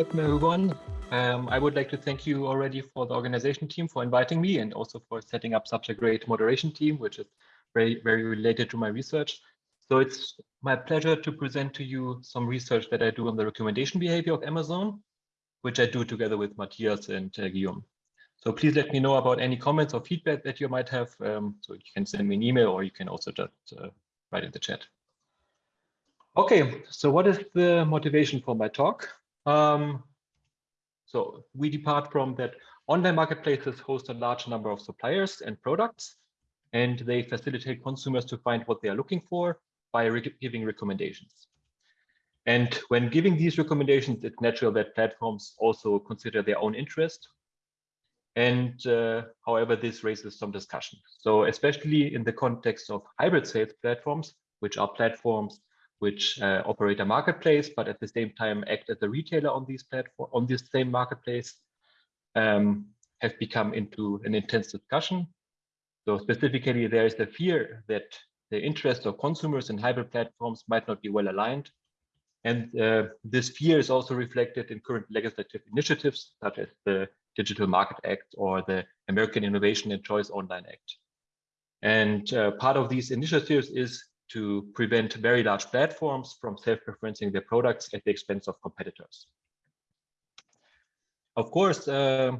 welcome everyone. Um, I would like to thank you already for the organization team for inviting me and also for setting up such a great moderation team, which is very, very related to my research. So it's my pleasure to present to you some research that I do on the recommendation behavior of Amazon, which I do together with Matthias and uh, Guillaume. So please let me know about any comments or feedback that you might have. Um, so you can send me an email or you can also just uh, write in the chat. Okay, so what is the motivation for my talk? Um, so we depart from that online marketplaces host a large number of suppliers and products, and they facilitate consumers to find what they are looking for by re giving recommendations. And when giving these recommendations, it's natural that platforms also consider their own interest. And uh, however, this raises some discussion. So especially in the context of hybrid sales platforms, which are platforms which uh, operate a marketplace, but at the same time act as a retailer on these platform on this same marketplace, um, have become into an intense discussion. So specifically, there is the fear that the interests of consumers and hybrid platforms might not be well aligned. And uh, this fear is also reflected in current legislative initiatives, such as the Digital Market Act or the American Innovation and Choice Online Act. And uh, part of these initiatives is to prevent very large platforms from self-preferencing their products at the expense of competitors. Of course, uh,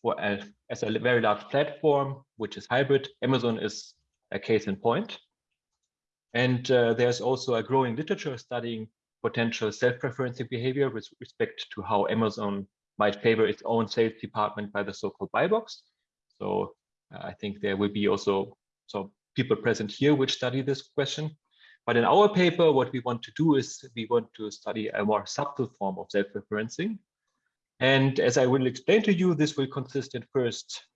for a, as a very large platform, which is hybrid, Amazon is a case in point. And uh, there's also a growing literature studying potential self-preferencing behavior with respect to how Amazon might favor its own sales department by the so-called buy box. So uh, I think there will be also some people present here which study this question. But in our paper, what we want to do is we want to study a more subtle form of self-preferencing. And as I will explain to you, this will consist in first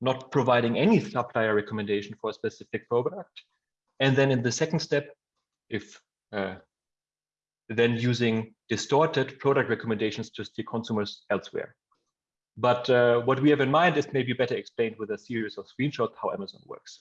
not providing any supplier recommendation for a specific product. And then in the second step, if uh, then using distorted product recommendations to steer consumers elsewhere. But uh, what we have in mind is maybe better explained with a series of screenshots how Amazon works.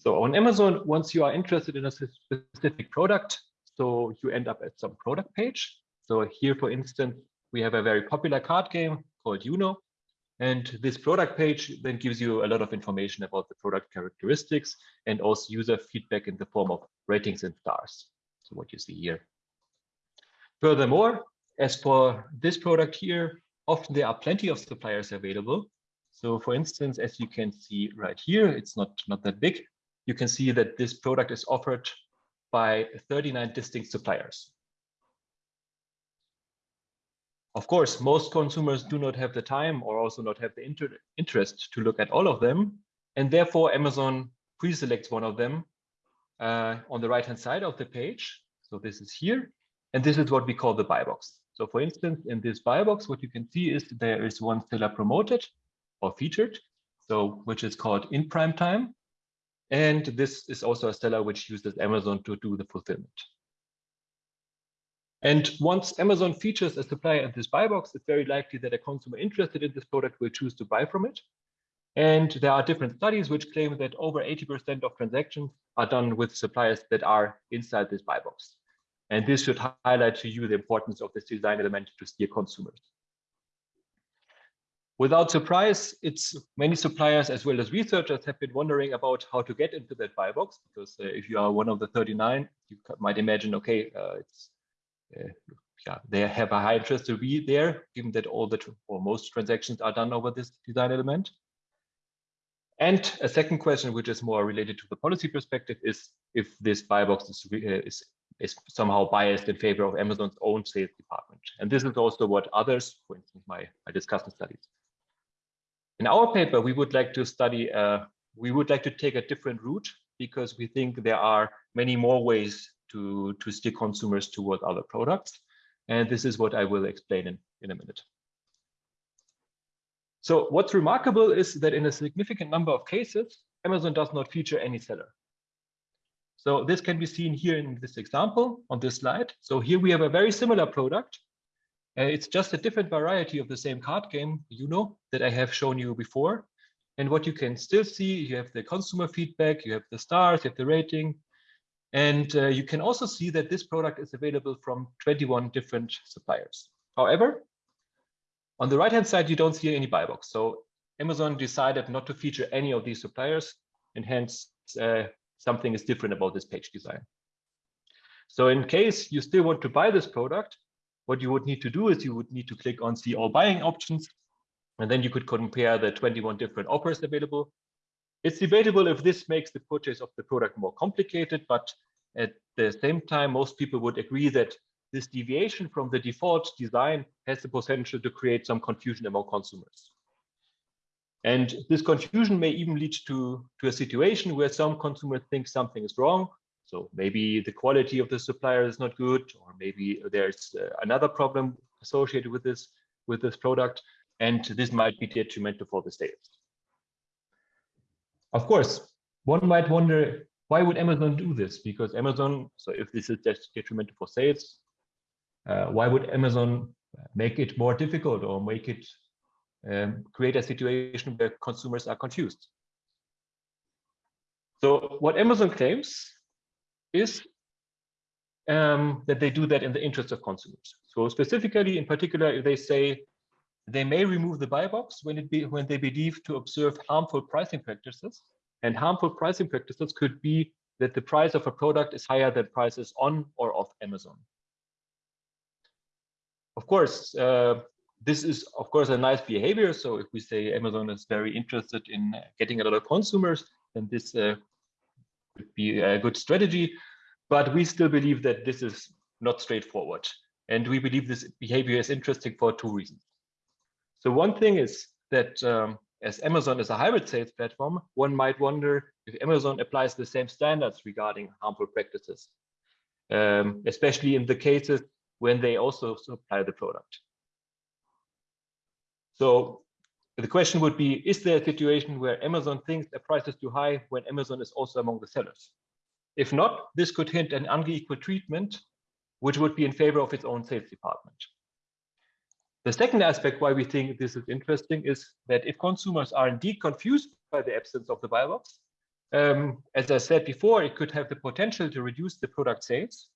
So on Amazon, once you are interested in a specific product, so you end up at some product page. So here, for instance, we have a very popular card game called Uno. And this product page then gives you a lot of information about the product characteristics and also user feedback in the form of ratings and stars. So what you see here. Furthermore, as for this product here, often there are plenty of suppliers available. So for instance, as you can see right here, it's not, not that big, you can see that this product is offered by 39 distinct suppliers. Of course, most consumers do not have the time or also not have the inter interest to look at all of them. And therefore, Amazon pre-selects one of them uh, on the right-hand side of the page. So this is here. And this is what we call the buy box. So for instance, in this buy box, what you can see is there is one seller promoted or featured, so which is called in prime time. And this is also a seller which uses Amazon to do the fulfillment. And once Amazon features a supplier in this buy box, it's very likely that a consumer interested in this product will choose to buy from it. And there are different studies which claim that over 80% of transactions are done with suppliers that are inside this buy box. And this should highlight to you the importance of this design element to steer consumers. Without surprise, it's many suppliers as well as researchers have been wondering about how to get into that buy box because uh, if you are one of the 39, you might imagine, okay, uh, it's uh, yeah, they have a high interest to be there, given that all the or most transactions are done over this design element. And a second question, which is more related to the policy perspective, is if this buy box is, uh, is, is somehow biased in favor of Amazon's own sales department. And this is also what others, for instance, my, my discussion studies, in our paper, we would like to study, uh, we would like to take a different route because we think there are many more ways to, to steer consumers toward other products. And this is what I will explain in, in a minute. So what's remarkable is that in a significant number of cases, Amazon does not feature any seller. So this can be seen here in this example on this slide. So here we have a very similar product, uh, it's just a different variety of the same card game, Uno, that I have shown you before. And what you can still see, you have the consumer feedback, you have the stars, you have the rating. And uh, you can also see that this product is available from 21 different suppliers. However, on the right-hand side, you don't see any buy box. So Amazon decided not to feature any of these suppliers, and hence uh, something is different about this page design. So in case you still want to buy this product, what you would need to do is you would need to click on see all buying options, and then you could compare the 21 different offers available it's debatable if this makes the purchase of the product more complicated, but at the same time, most people would agree that this deviation from the default design has the potential to create some confusion among consumers. And this confusion may even lead to, to a situation where some consumers think something is wrong. So maybe the quality of the supplier is not good, or maybe there's uh, another problem associated with this, with this product. And this might be detrimental for the sales. Of course, one might wonder, why would Amazon do this? Because Amazon, so if this is detrimental for sales, uh, why would Amazon make it more difficult or make it um, create a situation where consumers are confused? So what Amazon claims is um, that they do that in the interest of consumers. So specifically, in particular, if they say they may remove the buy box when, it be, when they believe to observe harmful pricing practices. And harmful pricing practices could be that the price of a product is higher than prices on or off Amazon. Of course, uh, this is, of course, a nice behavior. So if we say Amazon is very interested in getting a lot of consumers, then this uh, could be a good strategy. But we still believe that this is not straightforward. And we believe this behavior is interesting for two reasons. So one thing is that um, as Amazon is a hybrid sales platform, one might wonder if Amazon applies the same standards regarding harmful practices, um, especially in the cases when they also supply the product. So the question would be, is there a situation where Amazon thinks the price is too high when Amazon is also among the sellers? If not, this could hint an unequal treatment, which would be in favor of its own sales department. The second aspect why we think this is interesting is that if consumers are indeed confused by the absence of the buy box, um, as I said before, it could have the potential to reduce the product sales.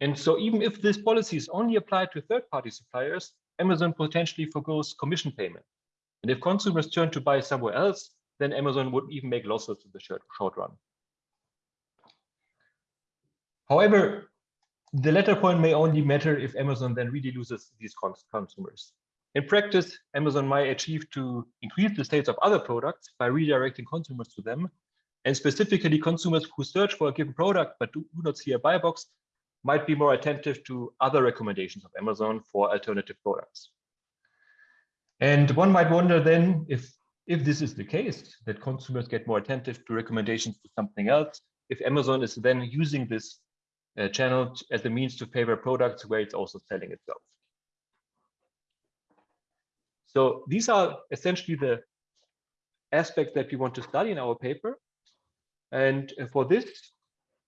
And so even if this policy is only applied to third-party suppliers, Amazon potentially forgoes commission payment. And if consumers turn to buy somewhere else, then Amazon would even make losses in the short, run. However, the latter point may only matter if Amazon then really loses these consumers. In practice, Amazon might achieve to increase the sales of other products by redirecting consumers to them. And specifically, consumers who search for a given product but do not see a buy box might be more attentive to other recommendations of Amazon for alternative products. And one might wonder then if, if this is the case, that consumers get more attentive to recommendations to something else, if Amazon is then using this uh, channel as a means to favor products where it's also selling itself. So these are essentially the aspects that we want to study in our paper. And for this,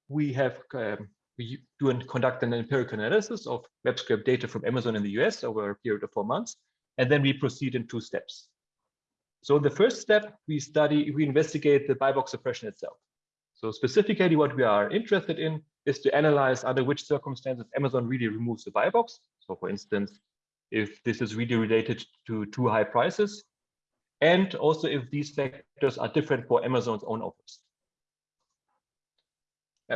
we have um, we do and conduct an empirical analysis of web scrape data from Amazon in the US over a period of four months, and then we proceed in two steps. So in the first step, we study, we investigate the buy box suppression itself. So specifically what we are interested in is to analyze under which circumstances Amazon really removes the buy box. So for instance, if this is really related to too high prices, and also if these factors are different for Amazon's own offers.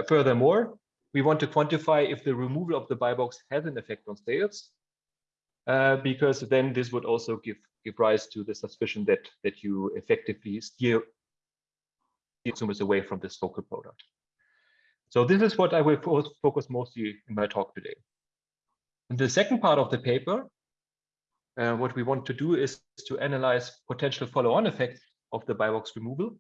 Furthermore, we want to quantify if the removal of the buy box has an effect on sales, uh, because then this would also give give rise to the suspicion that that you effectively steer consumers away from this focal product. So this is what I will focus mostly in my talk today. In the second part of the paper, uh, what we want to do is to analyze potential follow-on effects of the buy box removal.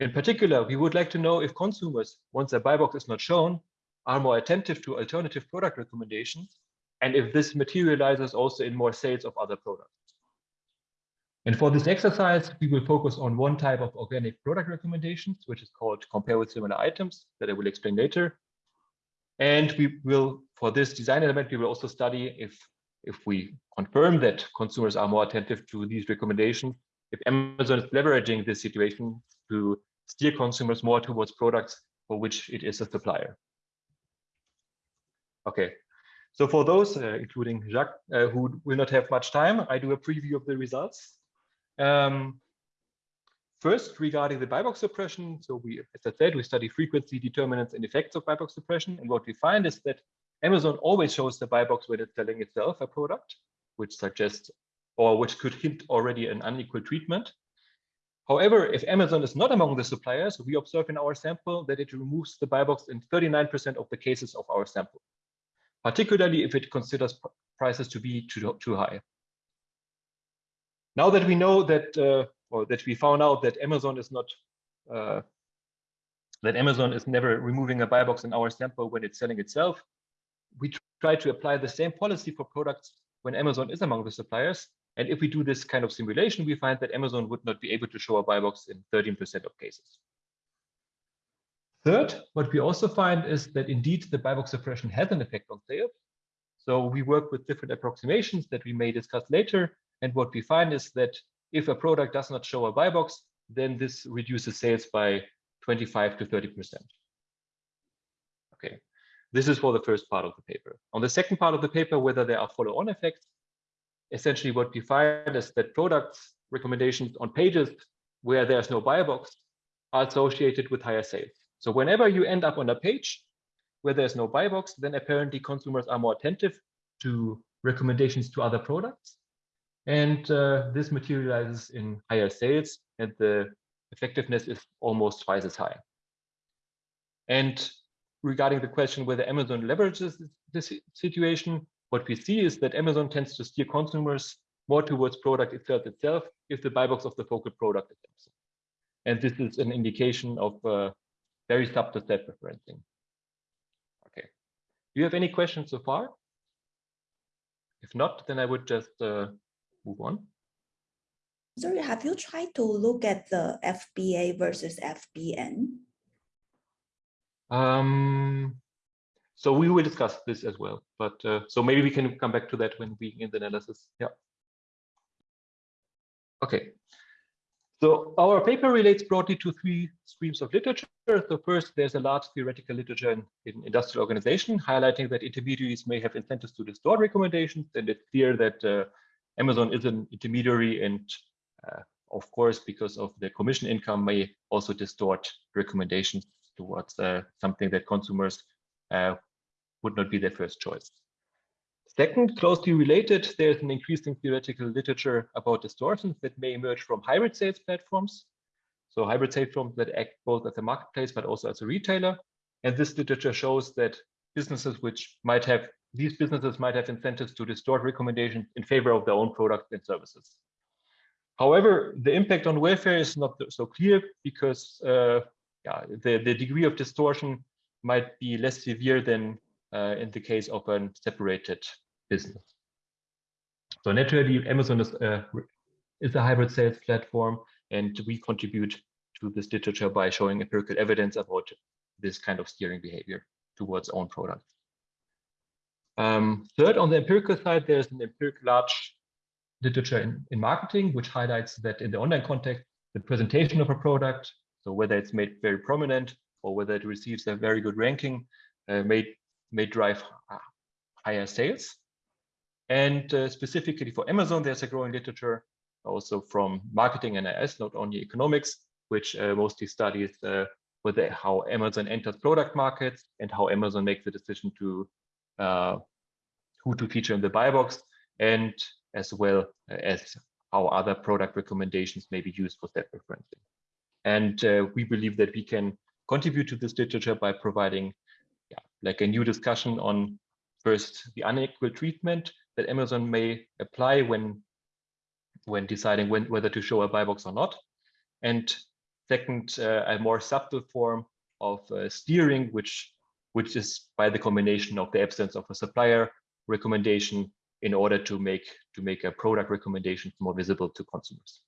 In particular, we would like to know if consumers, once a buy box is not shown, are more attentive to alternative product recommendations, and if this materializes also in more sales of other products. And for this exercise, we will focus on one type of organic product recommendations, which is called compare with similar items that I will explain later. And we will, for this design element, we will also study if, if we confirm that consumers are more attentive to these recommendations, if Amazon is leveraging this situation to steer consumers more towards products for which it is a supplier. Okay, so for those, uh, including Jacques, uh, who will not have much time, I do a preview of the results. Um, first, regarding the buy box suppression, so we, as I said, we study frequency, determinants, and effects of buy box suppression. And what we find is that Amazon always shows the buy box when it's selling itself a product, which suggests or which could hint already an unequal treatment. However, if Amazon is not among the suppliers, we observe in our sample that it removes the buy box in 39% of the cases of our sample, particularly if it considers prices to be too, too high. Now that we know that, uh, or that we found out that Amazon is not, uh, that Amazon is never removing a buy box in our sample when it's selling itself, we try to apply the same policy for products when Amazon is among the suppliers and if we do this kind of simulation, we find that Amazon would not be able to show a buy box in 13% of cases. Third, what we also find is that indeed the buy box suppression has an effect on sales. So we work with different approximations that we may discuss later. And what we find is that if a product does not show a buy box, then this reduces sales by 25 to 30%. Okay, this is for the first part of the paper. On the second part of the paper, whether there are follow-on effects, essentially what we find is that products recommendations on pages where there's no buy box are associated with higher sales. So whenever you end up on a page where there's no buy box, then apparently consumers are more attentive to recommendations to other products. And uh, this materializes in higher sales and the effectiveness is almost twice as high. And regarding the question whether Amazon leverages this situation, what we see is that Amazon tends to steer consumers more towards product itself itself if the buy box of the focal product is. And this is an indication of uh, very subtle self preferencing. Okay. Do you have any questions so far? If not, then I would just uh, move on. Sorry, have you tried to look at the FBA versus FBM? Um, so we will discuss this as well, but uh, so maybe we can come back to that when we in the analysis. Yeah. Okay. So our paper relates broadly to three streams of literature. So first, there's a large theoretical literature in, in industrial organization highlighting that intermediaries may have incentives to distort recommendations. And it's clear that uh, Amazon is an intermediary and uh, of course, because of the commission income may also distort recommendations towards uh, something that consumers uh, would not be their first choice. Second, closely related, there's an increasing theoretical literature about distortions that may emerge from hybrid sales platforms. So hybrid sales platforms that act both as a marketplace, but also as a retailer. And this literature shows that businesses which might have, these businesses might have incentives to distort recommendations in favor of their own products and services. However, the impact on welfare is not so clear because uh, yeah, the, the degree of distortion might be less severe than uh, in the case of a separated business. So naturally, Amazon is a, uh, is a hybrid sales platform, and we contribute to this literature by showing empirical evidence about this kind of steering behavior towards own products. Um, third, on the empirical side, there's an empirical large literature in, in marketing, which highlights that in the online context, the presentation of a product, so whether it's made very prominent or whether it receives a very good ranking, uh, may may drive higher sales. And uh, specifically for Amazon, there's a growing literature also from marketing and IS, not only economics, which uh, mostly studies uh, whether how Amazon enters product markets and how Amazon makes the decision to uh, who to feature in the buy box, and as well as how other product recommendations may be used for self preferencing. And uh, we believe that we can contribute to this literature by providing yeah, like a new discussion on first the unequal treatment that Amazon may apply when when deciding when whether to show a buy box or not, and second uh, a more subtle form of uh, steering, which which is by the combination of the absence of a supplier recommendation in order to make to make a product recommendation more visible to consumers.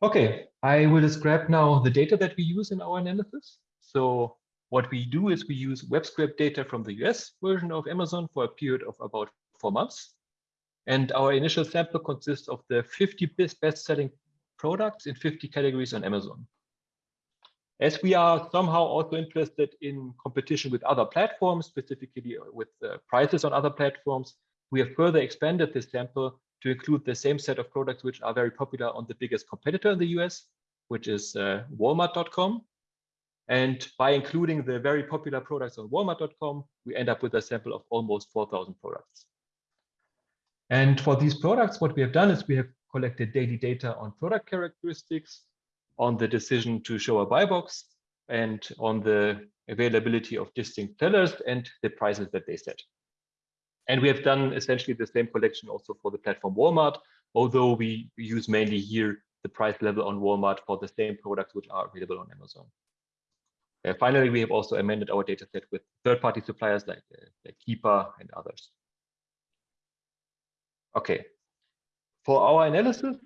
Okay, I will describe now the data that we use in our analysis. So what we do is we use web scrape data from the US version of Amazon for a period of about four months. And our initial sample consists of the 50 best selling products in 50 categories on Amazon. As we are somehow also interested in competition with other platforms, specifically with prices on other platforms, we have further expanded this sample to include the same set of products which are very popular on the biggest competitor in the US, which is uh, Walmart.com. And by including the very popular products on Walmart.com, we end up with a sample of almost 4,000 products. And for these products, what we have done is we have collected daily data on product characteristics, on the decision to show a buy box, and on the availability of distinct sellers and the prices that they set. And we have done essentially the same collection also for the platform Walmart, although we use mainly here the price level on Walmart for the same products which are available on Amazon. Uh, finally, we have also amended our dataset with third-party suppliers like, uh, like Keepa and others. Okay, for our analysis,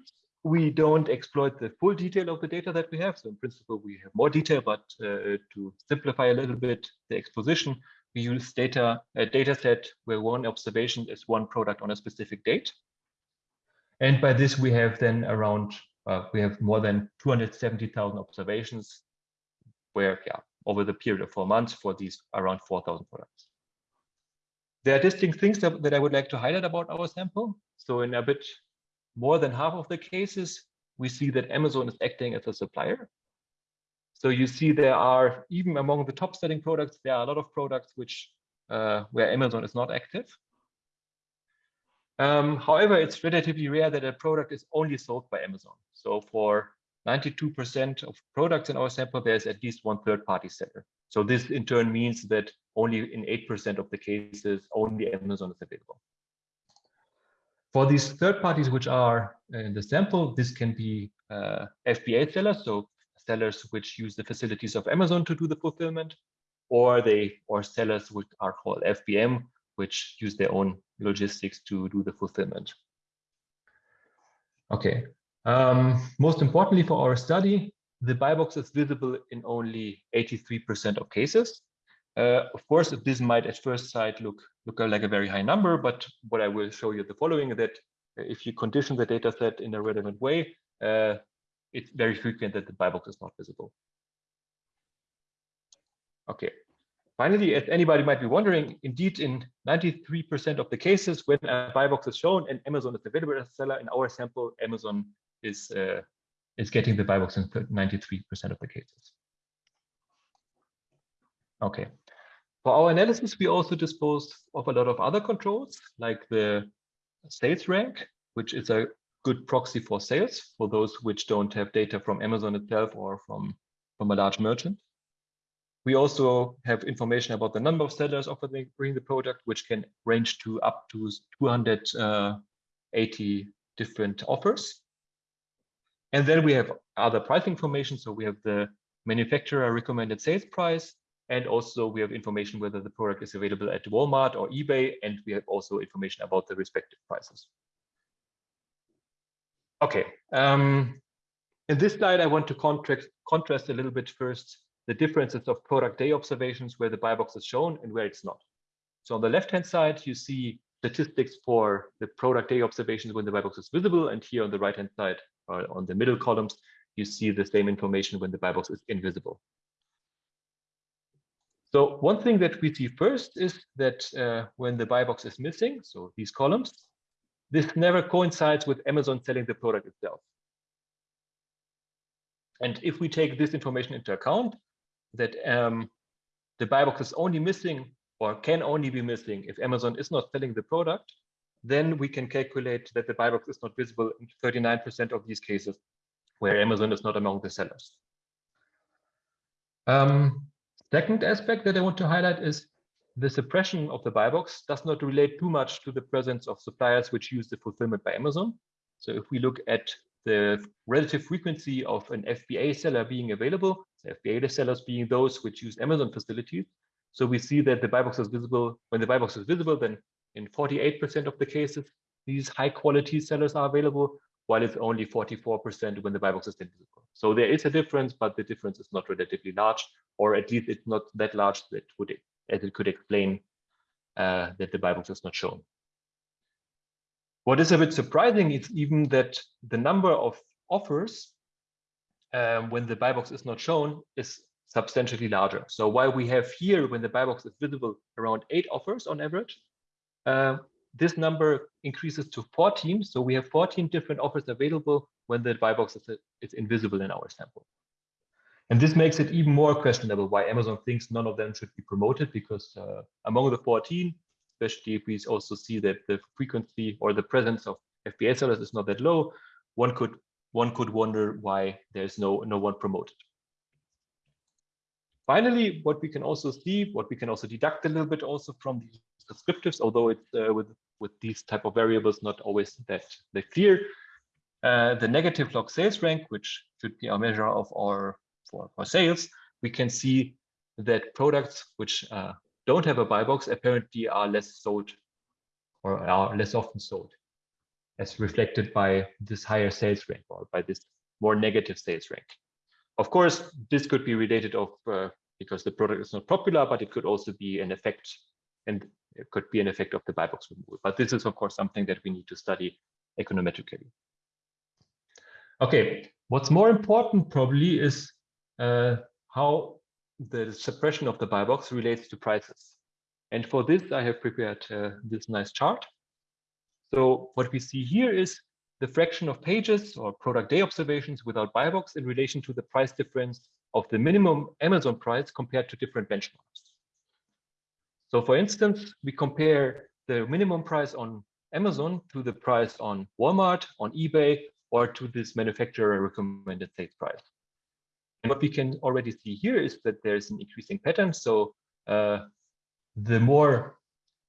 we don't exploit the full detail of the data that we have. So in principle, we have more detail, but uh, to simplify a little bit the exposition, we use data a data set where one observation is one product on a specific date. And by this, we have then around, uh, we have more than 270,000 observations where, yeah, over the period of four months for these around 4,000 products. There are distinct things that, that I would like to highlight about our sample. So in a bit more than half of the cases, we see that Amazon is acting as a supplier. So you see there are, even among the top selling products, there are a lot of products which uh, where Amazon is not active. Um, however, it's relatively rare that a product is only sold by Amazon. So for 92% of products in our sample, there's at least one third-party seller. So this in turn means that only in 8% of the cases, only Amazon is available. For these third parties which are in the sample, this can be uh, FBA sellers, so sellers which use the facilities of Amazon to do the fulfillment, or they or sellers which are called FBM, which use their own logistics to do the fulfillment. Okay. Um, most importantly for our study, the buy box is visible in only 83% of cases. Uh, of course, this might at first sight look look like a very high number, but what I will show you the following that if you condition the data set in a relevant way, uh, it's very frequent that the buy box is not visible. Okay. Finally, as anybody might be wondering, indeed, in 93% of the cases, when a buy box is shown and Amazon is available as a seller, in our sample, Amazon is uh, is getting the buy box in 93% of the cases. Okay. For our analysis, we also dispose of a lot of other controls, like the sales rank, which is a good proxy for sales for those which don't have data from Amazon itself or from, from a large merchant. We also have information about the number of sellers offering the product, which can range to up to 280 uh, different offers. And then we have other price information. So we have the manufacturer recommended sales price, and also we have information whether the product is available at Walmart or eBay, and we have also information about the respective prices. Okay, um, in this slide, I want to contrast, contrast a little bit first the differences of product day observations where the buy box is shown and where it's not. So on the left-hand side, you see statistics for the product day observations when the buy box is visible. And here on the right-hand side, or on the middle columns, you see the same information when the buy box is invisible. So one thing that we see first is that uh, when the buy box is missing, so these columns, this never coincides with Amazon selling the product itself. And if we take this information into account, that um, the buy box is only missing or can only be missing if Amazon is not selling the product, then we can calculate that the buy box is not visible in 39% of these cases where Amazon is not among the sellers. Um, Second aspect that I want to highlight is the suppression of the buy box does not relate too much to the presence of suppliers which use the fulfillment by Amazon. So if we look at the relative frequency of an FBA seller being available, so FBA sellers being those which use Amazon facilities. So we see that the buy box is visible. When the buy box is visible, then in 48% of the cases, these high quality sellers are available, while it's only 44% when the buy box is invisible. So there is a difference, but the difference is not relatively large, or at least it's not that large that would as it could explain uh, that the buy box is not shown. What is a bit surprising is even that the number of offers um, when the buy box is not shown is substantially larger. So while we have here, when the buy box is visible, around eight offers on average, uh, this number increases to 14. So we have 14 different offers available when the buy box is, is invisible in our sample. And this makes it even more questionable why Amazon thinks none of them should be promoted because uh, among the 14, especially if we also see that the frequency or the presence of FBA sellers is not that low, one could one could wonder why there's no no one promoted. Finally, what we can also see, what we can also deduct a little bit also from these descriptives, although it's uh, with with these type of variables not always that that clear. Uh, the negative log sales rank, which should be a measure of our for, for sales, we can see that products which uh, don't have a buy box apparently are less sold or are less often sold as reflected by this higher sales rank or by this more negative sales rank. Of course, this could be related of uh, because the product is not popular, but it could also be an effect and it could be an effect of the buy box removal. But this is of course something that we need to study econometrically. Okay, what's more important probably is uh, how the suppression of the buy box relates to prices. And for this, I have prepared uh, this nice chart. So what we see here is the fraction of pages or product day observations without buy box in relation to the price difference of the minimum Amazon price compared to different benchmarks. So for instance, we compare the minimum price on Amazon to the price on Walmart, on eBay, or to this manufacturer recommended sales price. And what we can already see here is that there's an increasing pattern. So uh, the more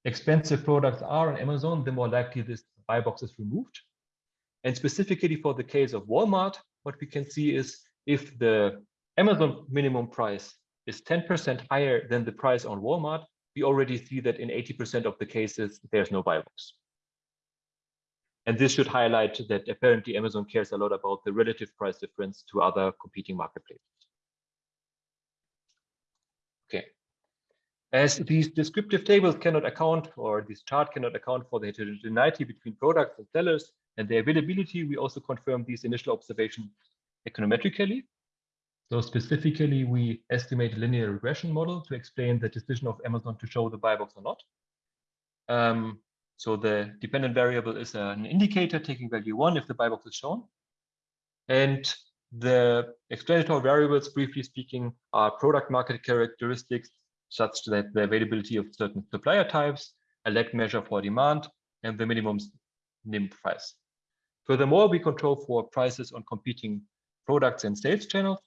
expensive products are on Amazon, the more likely this buy box is removed. And specifically for the case of Walmart, what we can see is if the Amazon minimum price is 10% higher than the price on Walmart, we already see that in 80% of the cases, there's no buy box. And this should highlight that apparently Amazon cares a lot about the relative price difference to other competing marketplaces. Okay. As these descriptive tables cannot account, or this chart cannot account for the heterogeneity between products and sellers and the availability, we also confirm these initial observations econometrically. So specifically, we estimate a linear regression model to explain the decision of Amazon to show the buy box or not. Um, so the dependent variable is an indicator taking value one if the buy box is shown. And the explanatory variables, briefly speaking, are product market characteristics such that the availability of certain supplier types, a lag measure for demand, and the minimum NIM price. Furthermore, we control for prices on competing products and sales channels,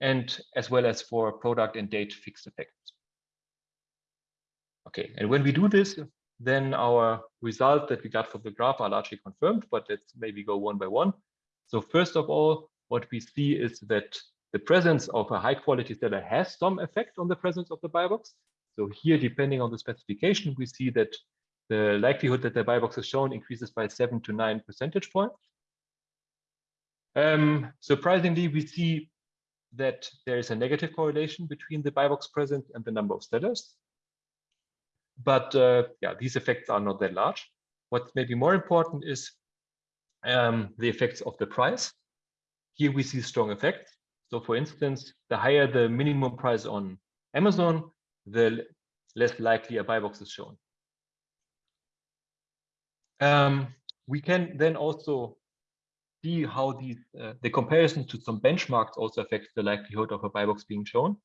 and as well as for product and date fixed effects. Okay, and when we do this, then our results that we got from the graph are largely confirmed, but let's maybe go one by one. So first of all, what we see is that the presence of a high quality seller has some effect on the presence of the buy box. So here, depending on the specification, we see that the likelihood that the buy box is shown increases by seven to nine percentage points. Um, surprisingly, we see that there is a negative correlation between the buy box presence and the number of sellers. But uh, yeah, these effects are not that large. What's maybe more important is um, the effects of the price. Here we see strong effects. So for instance, the higher the minimum price on Amazon, the less likely a buy box is shown. Um, we can then also see how these uh, the comparison to some benchmarks also affects the likelihood of a buy box being shown.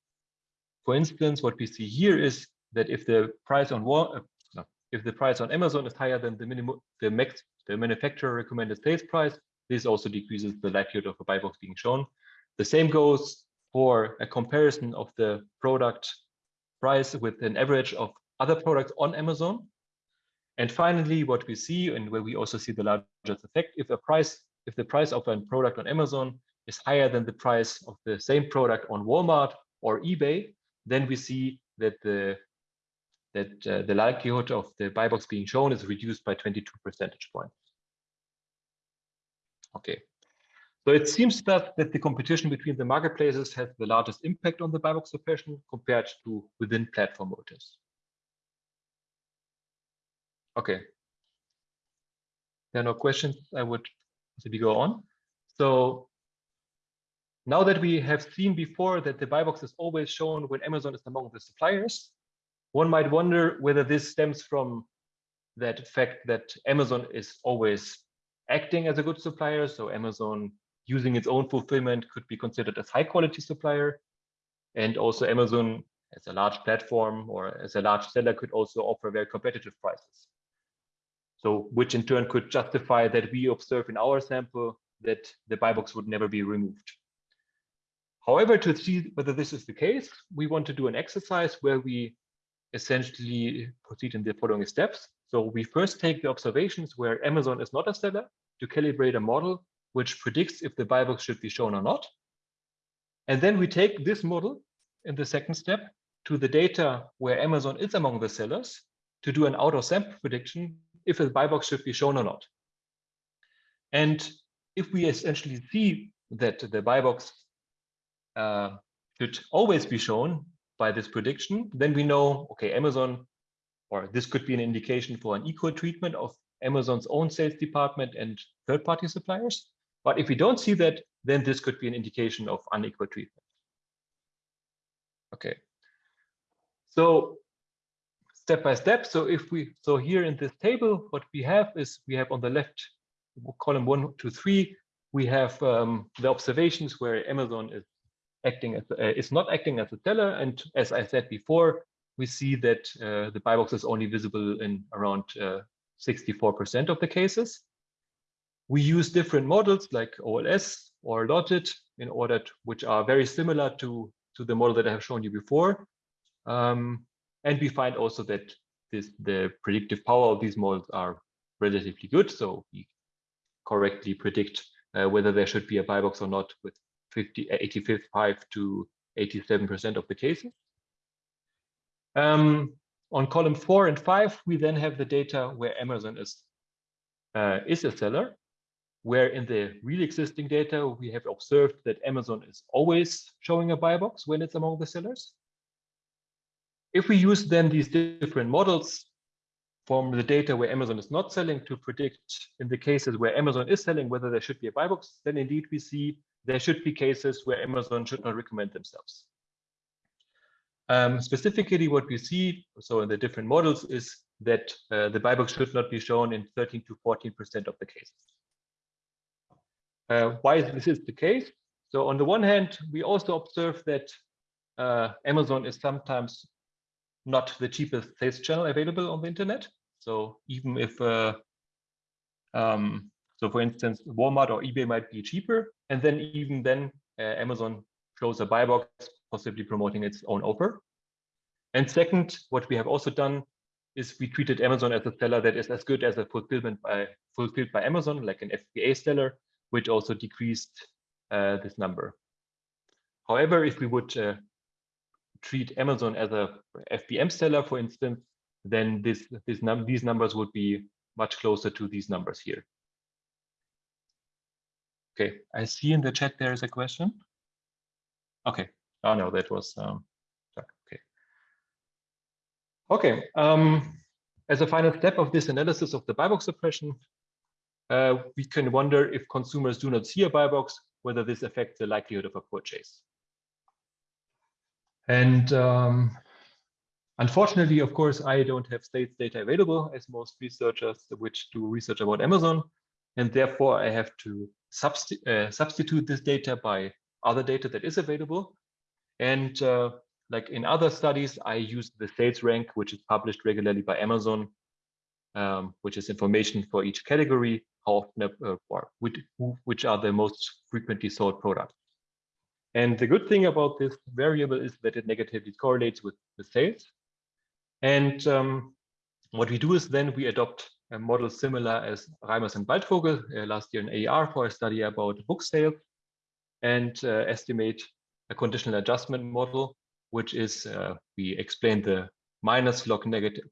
For instance, what we see here is that if the price on uh, no, if the price on Amazon is higher than the minimum the max the manufacturer recommended sales price, this also decreases the likelihood of a buy box being shown. The same goes for a comparison of the product price with an average of other products on Amazon. And finally, what we see and where we also see the largest effect, if a price, if the price of a product on Amazon is higher than the price of the same product on Walmart or eBay, then we see that the that uh, the likelihood of the buy box being shown is reduced by 22 percentage points. Okay, so it seems that, that the competition between the marketplaces has the largest impact on the buy box suppression compared to within platform motives. Okay. There are no questions. I would maybe go on. So now that we have seen before that the buy box is always shown when Amazon is among the suppliers, one might wonder whether this stems from that fact that Amazon is always acting as a good supplier. So Amazon using its own fulfillment could be considered as high quality supplier. And also Amazon as a large platform or as a large seller could also offer very competitive prices. So which in turn could justify that we observe in our sample that the buy box would never be removed. However, to see whether this is the case, we want to do an exercise where we essentially proceed in the following steps. So we first take the observations where Amazon is not a seller to calibrate a model which predicts if the buy box should be shown or not. And then we take this model in the second step to the data where Amazon is among the sellers to do an out of sample prediction if a buy box should be shown or not. And if we essentially see that the buy box uh, should always be shown by this prediction, then we know, okay, Amazon, or this could be an indication for an equal treatment of Amazon's own sales department and third-party suppliers. But if we don't see that, then this could be an indication of unequal treatment. Okay. So step by step. So if we, so here in this table, what we have is we have on the left column one, two, three, we have um, the observations where Amazon is acting as uh, is not acting as a seller. And as I said before, we see that uh, the buy box is only visible in around 64% uh, of the cases. We use different models like OLS or Logit in order to, which are very similar to, to the model that I have shown you before. Um, and we find also that this, the predictive power of these models are relatively good. So we correctly predict uh, whether there should be a buy box or not with 50, 85 to 87% of the cases. Um, on column four and five, we then have the data where Amazon is, uh, is a seller, where in the real existing data, we have observed that Amazon is always showing a buy box when it's among the sellers. If we use then these different models from the data where Amazon is not selling to predict in the cases where Amazon is selling whether there should be a buy box, then indeed we see there should be cases where Amazon should not recommend themselves. Um, specifically, what we see, so in the different models, is that uh, the buy box should not be shown in 13 to 14% of the cases. Uh, why is this is the case? So on the one hand, we also observe that uh, Amazon is sometimes not the cheapest sales channel available on the internet. So even if uh, um, so for instance, Walmart or eBay might be cheaper. And then even then, uh, Amazon shows a buy box, possibly promoting its own offer. And second, what we have also done is we treated Amazon as a seller that is as good as a fulfillment by fulfilled by Amazon, like an FBA seller, which also decreased uh, this number. However, if we would uh, treat Amazon as a FBM seller, for instance, then this, this num these numbers would be much closer to these numbers here. Okay, I see in the chat there is a question. Okay, oh no, that was, um, okay. Okay, um, as a final step of this analysis of the buy box suppression, uh, we can wonder if consumers do not see a buy box, whether this affects the likelihood of a purchase. And um, unfortunately, of course, I don't have sales data available as most researchers which do research about Amazon. And therefore, I have to substi uh, substitute this data by other data that is available. And uh, like in other studies, I use the sales rank, which is published regularly by Amazon, um, which is information for each category, how often, uh, which are the most frequently sold products. And the good thing about this variable is that it negatively correlates with the sales. And um, what we do is then we adopt a model similar as Reimers and Waldfogel uh, last year in AER for a study about book sales and uh, estimate a conditional adjustment model, which is uh, we explain the minus log negative,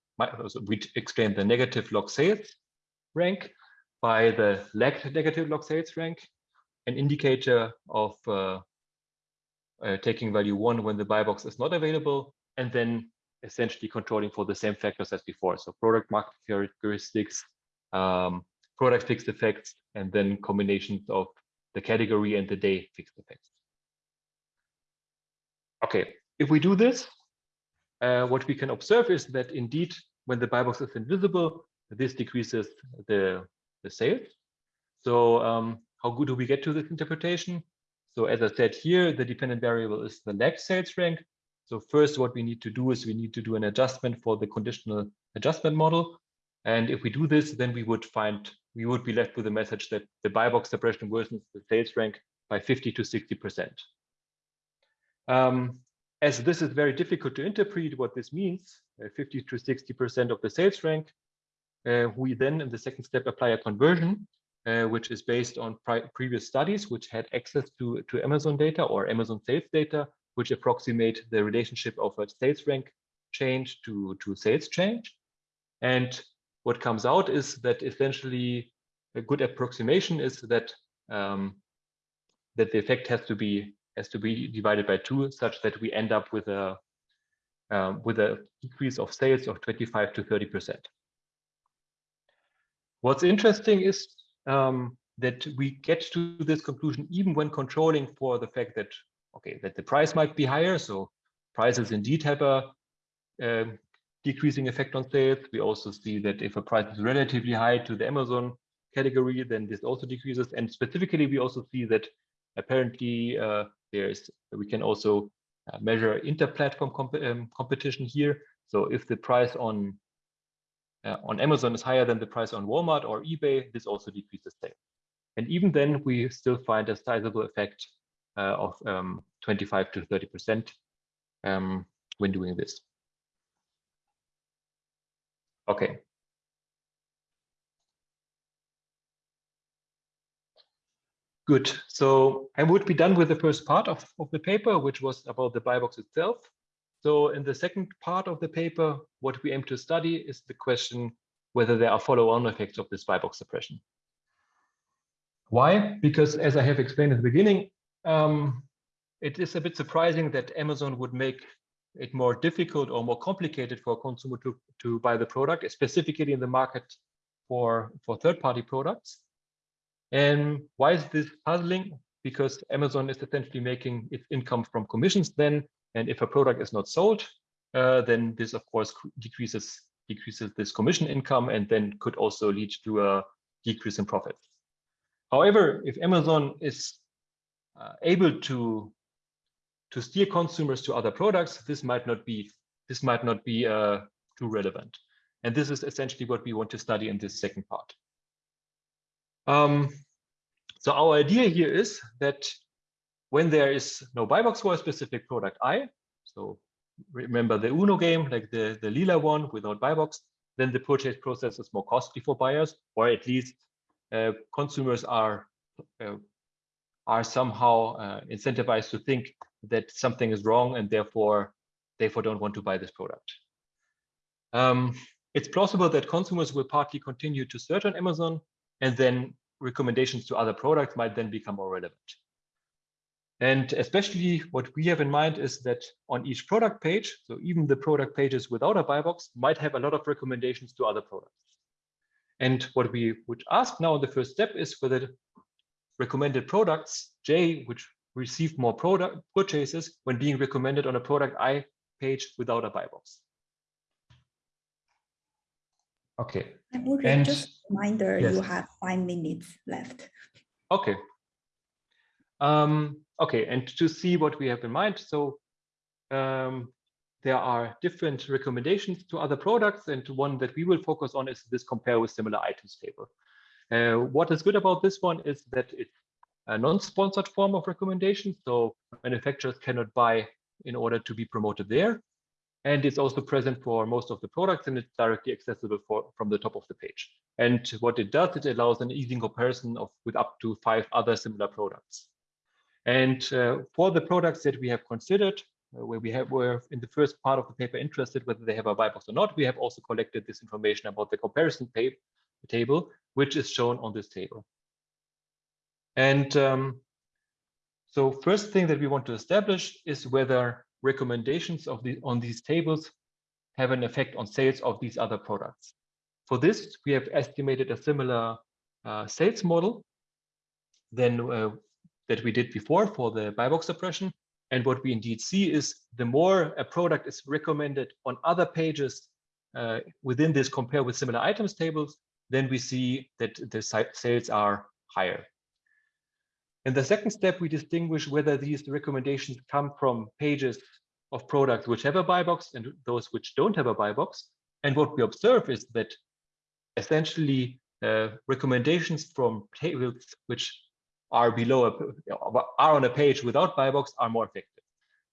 we explain the negative log sales rank by the lagged negative log sales rank, an indicator of uh, taking value one when the buy box is not available, and then essentially controlling for the same factors as before. So product market characteristics, um, product fixed effects, and then combinations of the category and the day fixed effects. okay, if we do this, uh, what we can observe is that indeed, when the buy box is invisible, this decreases the, the sales. So um, how good do we get to this interpretation? So as I said here, the dependent variable is the lag sales rank. So first, what we need to do is we need to do an adjustment for the conditional adjustment model. And if we do this, then we would find, we would be left with a message that the buy box suppression worsens the sales rank by 50 to 60%. Um, as this is very difficult to interpret what this means, uh, 50 to 60% of the sales rank, uh, we then in the second step apply a conversion, uh, which is based on previous studies which had access to, to Amazon data or Amazon sales data, which approximate the relationship of a sales rank change to, to sales change. And what comes out is that essentially a good approximation is that um, that the effect has to be has to be divided by two, such that we end up with a um, with a decrease of sales of 25 to 30 percent. What's interesting is um, that we get to this conclusion even when controlling for the fact that okay that the price might be higher. So prices indeed have a um, decreasing effect on sales. We also see that if a price is relatively high to the Amazon category, then this also decreases. And specifically, we also see that apparently uh, there's we can also uh, measure inter-platform comp um, competition here. So if the price on uh, on Amazon is higher than the price on Walmart or eBay, this also decreases sales. And even then, we still find a sizable effect uh, of um, 25 to 30 percent um, when doing this. Okay. Good. So I would be done with the first part of, of the paper, which was about the buy box itself. So in the second part of the paper, what we aim to study is the question whether there are follow-on effects of this buy box suppression. Why? Because as I have explained at the beginning, um, it is a bit surprising that Amazon would make it more difficult or more complicated for a consumer to, to buy the product, specifically in the market for, for third-party products. And why is this puzzling? Because Amazon is essentially making its income from commissions then, and if a product is not sold, uh, then this of course decreases decreases this commission income and then could also lead to a decrease in profit. However, if Amazon is uh, able to to steer consumers to other products, this might not be this might not be uh, too relevant. And this is essentially what we want to study in this second part. Um, so our idea here is that when there is no buy box for a specific product I, so remember the Uno game, like the, the lila one without buy box, then the purchase process is more costly for buyers, or at least uh, consumers are uh, are somehow uh, incentivized to think that something is wrong and therefore therefore don't want to buy this product. Um, it's plausible that consumers will partly continue to search on Amazon and then recommendations to other products might then become more relevant. And especially what we have in mind is that on each product page, so even the product pages without a buy box might have a lot of recommendations to other products. And what we would ask now in the first step is whether recommended products, J, which receive more product purchases when being recommended on a product I page without a buy box. Okay. And just a reminder, yes. you have five minutes left. Okay. Um, okay, and to see what we have in mind, so um, there are different recommendations to other products, and one that we will focus on is this compare with similar items table. Uh, what is good about this one is that it's a non-sponsored form of recommendation, so manufacturers cannot buy in order to be promoted there. And it's also present for most of the products and it's directly accessible for, from the top of the page. And what it does, it allows an easy comparison of with up to five other similar products. And uh, for the products that we have considered, uh, where we have were in the first part of the paper interested whether they have a buy box or not, we have also collected this information about the comparison table, which is shown on this table. And um, so first thing that we want to establish is whether recommendations of the on these tables have an effect on sales of these other products. For this, we have estimated a similar uh, sales model than uh, that we did before for the buy box suppression. And what we indeed see is the more a product is recommended on other pages uh, within this compare with similar items tables, then we see that the sales are higher. In the second step, we distinguish whether these recommendations come from pages of products which have a buy box and those which don't have a buy box. And what we observe is that essentially uh, recommendations from tables which are below a, are on a page without buy box are more effective.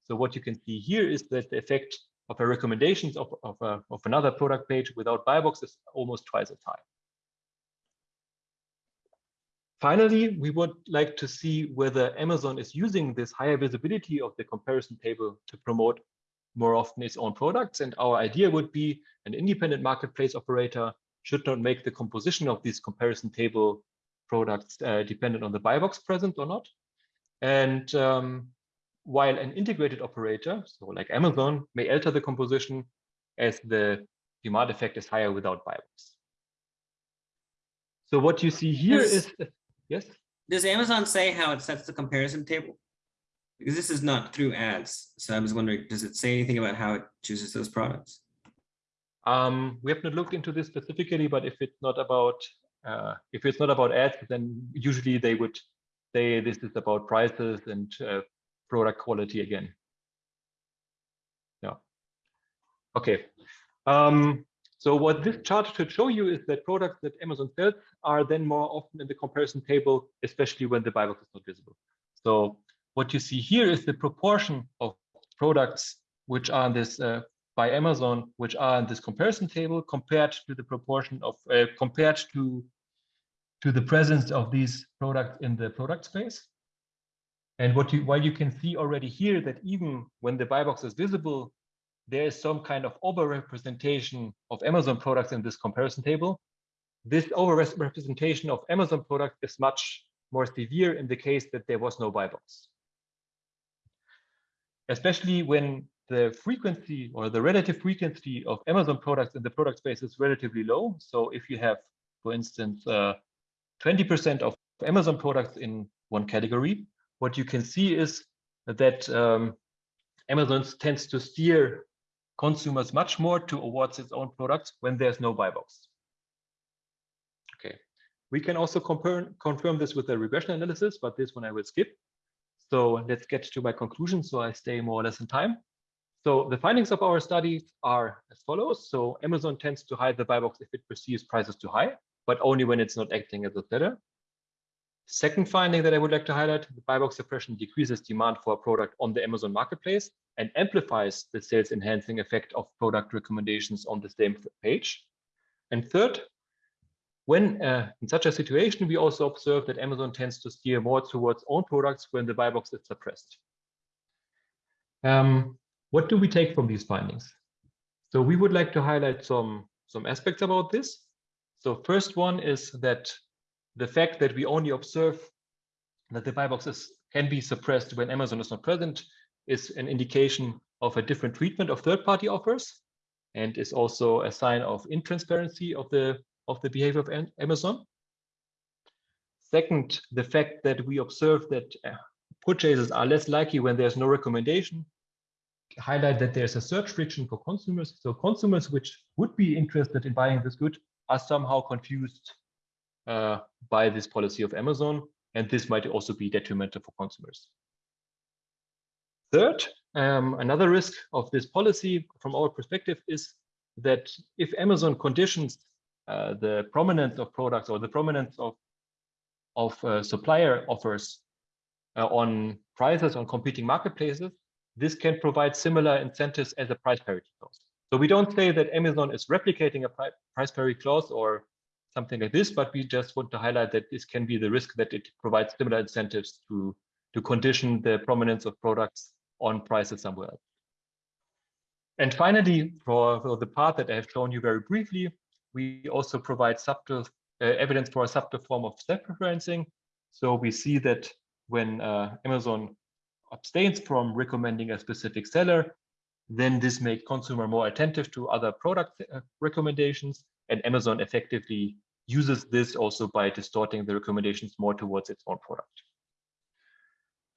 So what you can see here is that the effect of a recommendations of, of, a, of another product page without buy box is almost twice as high. Finally, we would like to see whether Amazon is using this higher visibility of the comparison table to promote more often its own products. And our idea would be an independent marketplace operator should not make the composition of this comparison table products uh, dependent on the buy box present or not. And um, while an integrated operator, so like Amazon, may alter the composition as the demand effect is higher without buy box. So what you see here is Yes. Does Amazon say how it sets the comparison table? Because this is not through ads. So I was wondering, does it say anything about how it chooses those products? Um, we have not looked into this specifically, but if it's not about uh, if it's not about ads, then usually they would say this is about prices and uh, product quality again. Yeah. Okay. Um, so what this chart should show you is that products that Amazon sells are then more often in the comparison table, especially when the buy box is not visible. So what you see here is the proportion of products which are in this uh, by Amazon, which are in this comparison table compared to the proportion of uh, compared to to the presence of these products in the product space. And what you while you can see already here that even when the buy box is visible, there is some kind of overrepresentation of Amazon products in this comparison table. This overrepresentation of Amazon products is much more severe in the case that there was no buy box. Especially when the frequency or the relative frequency of Amazon products in the product space is relatively low. So if you have, for instance, 20% uh, of Amazon products in one category, what you can see is that um, Amazon tends to steer consumers much more towards its own products when there's no buy box. Okay, we can also compare, confirm this with a regression analysis, but this one I will skip. So let's get to my conclusion so I stay more or less in time. So the findings of our study are as follows. So Amazon tends to hide the buy box if it perceives prices too high, but only when it's not acting as a seller. Second finding that I would like to highlight, the buy box suppression decreases demand for a product on the Amazon marketplace and amplifies the sales enhancing effect of product recommendations on the same page. And third, when uh, in such a situation, we also observe that Amazon tends to steer more towards own products when the buy box is suppressed. Um, what do we take from these findings? So we would like to highlight some, some aspects about this. So first one is that the fact that we only observe that the buy boxes can be suppressed when Amazon is not present is an indication of a different treatment of third-party offers and is also a sign of intransparency of the of the behavior of Amazon. Second, the fact that we observe that uh, purchases are less likely when there's no recommendation highlight that there's a search friction for consumers. So consumers which would be interested in buying this good are somehow confused uh, by this policy of Amazon, and this might also be detrimental for consumers. Third, um, another risk of this policy from our perspective is that if Amazon conditions uh, the prominence of products or the prominence of, of uh, supplier offers uh, on prices on competing marketplaces, this can provide similar incentives as a price parity clause. So we don't say that Amazon is replicating a price parity clause or something like this, but we just want to highlight that this can be the risk that it provides similar incentives to, to condition the prominence of products on prices somewhere else. And finally, for, for the part that I have shown you very briefly, we also provide subtle uh, evidence for a subtle form of self-preferencing. So we see that when uh, Amazon abstains from recommending a specific seller, then this makes consumer more attentive to other product uh, recommendations and Amazon effectively uses this also by distorting the recommendations more towards its own product.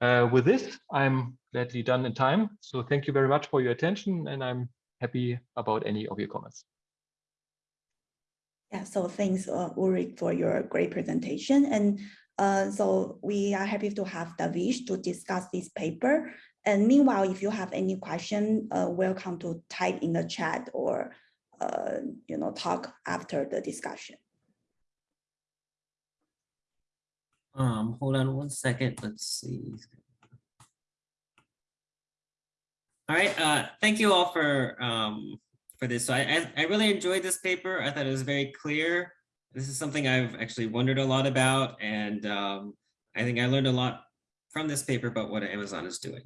Uh, with this, I'm gladly done in time. So thank you very much for your attention and I'm happy about any of your comments. Yeah, so thanks uh, Ulrich for your great presentation. And uh, so we are happy to have Devesh to discuss this paper. And meanwhile, if you have any question, uh, welcome to type in the chat or uh, you know talk after the discussion. Um, hold on one second. Let's see. All right. Uh, thank you all for um, for this. So I, I, I really enjoyed this paper. I thought it was very clear. This is something I've actually wondered a lot about, and um, I think I learned a lot from this paper about what Amazon is doing.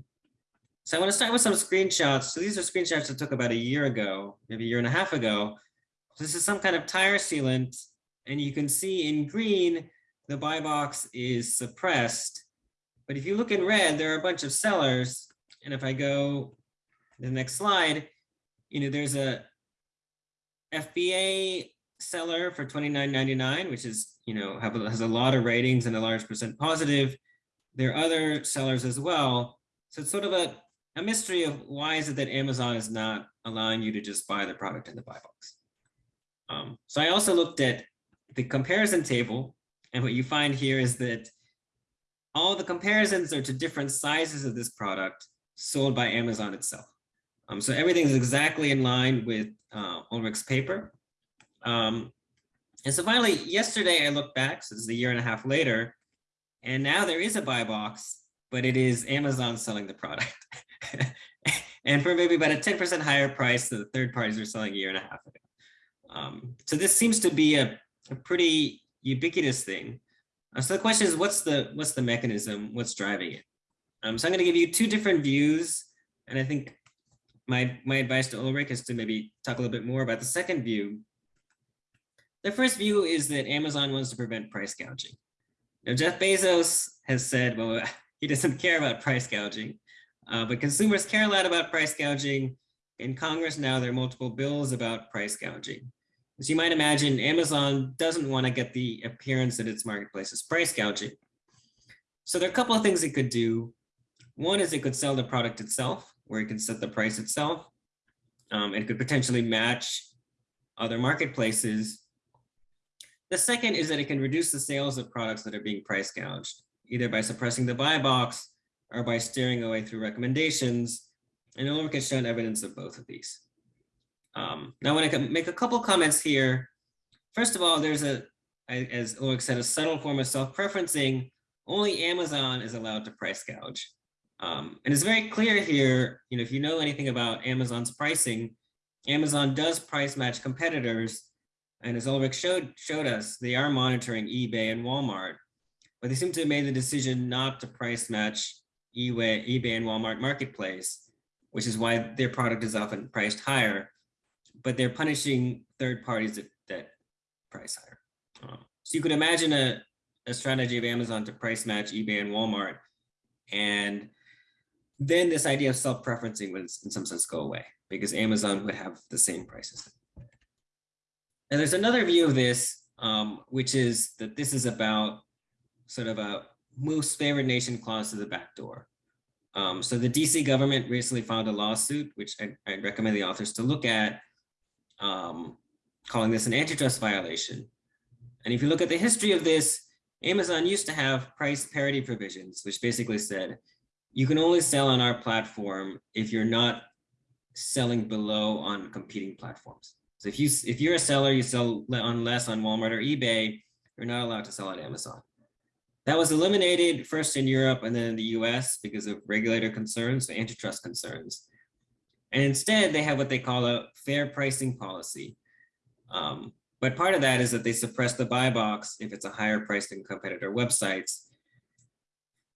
So I want to start with some screenshots. So these are screenshots I took about a year ago, maybe a year and a half ago. This is some kind of tire sealant, and you can see in green the buy box is suppressed. But if you look in red, there are a bunch of sellers. And if I go to the next slide, you know, there's a FBA seller for $29.99, which is, you know, have, has a lot of ratings and a large percent positive. There are other sellers as well. So it's sort of a, a mystery of why is it that Amazon is not allowing you to just buy the product in the buy box. Um, so I also looked at the comparison table and what you find here is that all the comparisons are to different sizes of this product sold by Amazon itself. Um, so everything is exactly in line with uh, Ulrich's paper. Um, and so finally, yesterday I looked back, so this is a year and a half later, and now there is a buy box, but it is Amazon selling the product. and for maybe about a 10% higher price than the third parties are selling a year and a half ago. Um, so this seems to be a, a pretty ubiquitous thing. Uh, so the question is, what's the what's the mechanism? What's driving it? Um, so I'm going to give you two different views, and I think my my advice to Ulrich is to maybe talk a little bit more about the second view. The first view is that Amazon wants to prevent price gouging. Now, Jeff Bezos has said, well, he doesn't care about price gouging, uh, but consumers care a lot about price gouging. In Congress now, there are multiple bills about price gouging. As you might imagine, Amazon doesn't want to get the appearance that its marketplace is price gouging. So there are a couple of things it could do. One is it could sell the product itself, where it can set the price itself. Um, it could potentially match other marketplaces. The second is that it can reduce the sales of products that are being price gouged, either by suppressing the buy box or by steering away through recommendations. And Ulrich has shown evidence of both of these. Um, now, when I want to make a couple comments here. First of all, there's a, as Ulrich said, a subtle form of self-preferencing. Only Amazon is allowed to price gouge. Um, and it's very clear here, you know, if you know anything about Amazon's pricing, Amazon does price match competitors. And as Ulrich showed, showed us, they are monitoring eBay and Walmart, but they seem to have made the decision not to price match eBay, eBay and Walmart marketplace, which is why their product is often priced higher but they're punishing third parties that, that price higher. Um, so you could imagine a, a strategy of Amazon to price match eBay and Walmart. And then this idea of self-preferencing would in some sense go away because Amazon would have the same prices. And there's another view of this, um, which is that this is about sort of a most favored nation clause to the back door. Um, so the DC government recently filed a lawsuit, which I, I recommend the authors to look at, um, calling this an antitrust violation. And if you look at the history of this, Amazon used to have price parity provisions, which basically said, you can only sell on our platform if you're not selling below on competing platforms. So if you if you're a seller, you sell on less on Walmart or eBay, you're not allowed to sell on Amazon. That was eliminated first in Europe and then in the US because of regulator concerns, antitrust concerns. And instead, they have what they call a fair pricing policy. Um, but part of that is that they suppress the buy box if it's a higher price than competitor websites.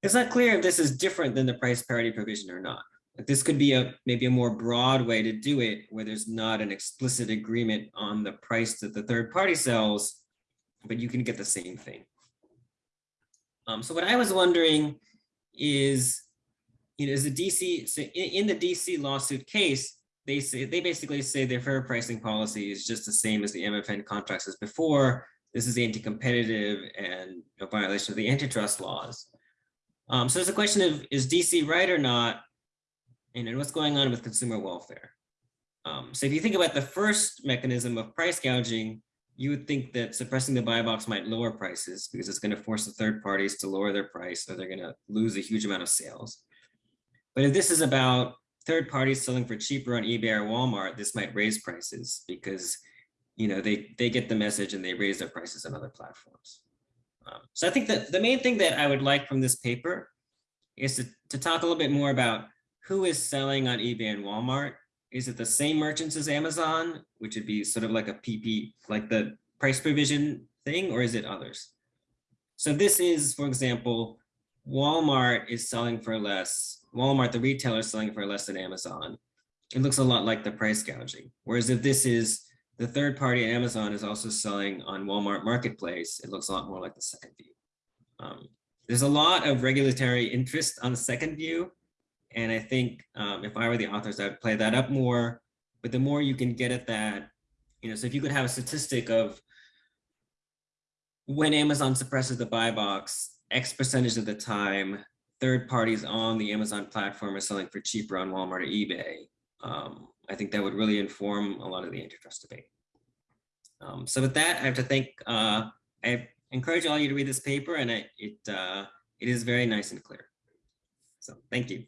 It's not clear if this is different than the price parity provision or not. This could be a maybe a more broad way to do it where there's not an explicit agreement on the price that the third party sells, but you can get the same thing. Um, so what I was wondering is, you know, is the DC, so in, in the DC lawsuit case, they say they basically say their fair pricing policy is just the same as the MFN contracts as before. This is anti-competitive and a violation of the antitrust laws. Um, so there's a question of, is DC right or not? And what's going on with consumer welfare? Um, so if you think about the first mechanism of price gouging, you would think that suppressing the buy box might lower prices because it's going to force the third parties to lower their price or they're going to lose a huge amount of sales. But if this is about third parties selling for cheaper on eBay or Walmart, this might raise prices because you know they they get the message and they raise their prices on other platforms. Um, so I think that the main thing that I would like from this paper is to, to talk a little bit more about who is selling on eBay and Walmart. Is it the same merchants as Amazon, which would be sort of like a PP, like the price provision thing, or is it others? So this is, for example, Walmart is selling for less. Walmart, the retailer is selling for less than Amazon. It looks a lot like the price gouging. Whereas if this is the third party Amazon is also selling on Walmart Marketplace, it looks a lot more like the second view. Um, there's a lot of regulatory interest on the second view. And I think um, if I were the authors, I'd play that up more. But the more you can get at that, you know, so if you could have a statistic of when Amazon suppresses the buy box, X percentage of the time, third parties on the Amazon platform are selling for cheaper on Walmart or eBay. Um, I think that would really inform a lot of the antitrust debate. Um, so with that, I have to thank, uh, I encourage all you to read this paper and I, it, uh, it is very nice and clear. So thank you.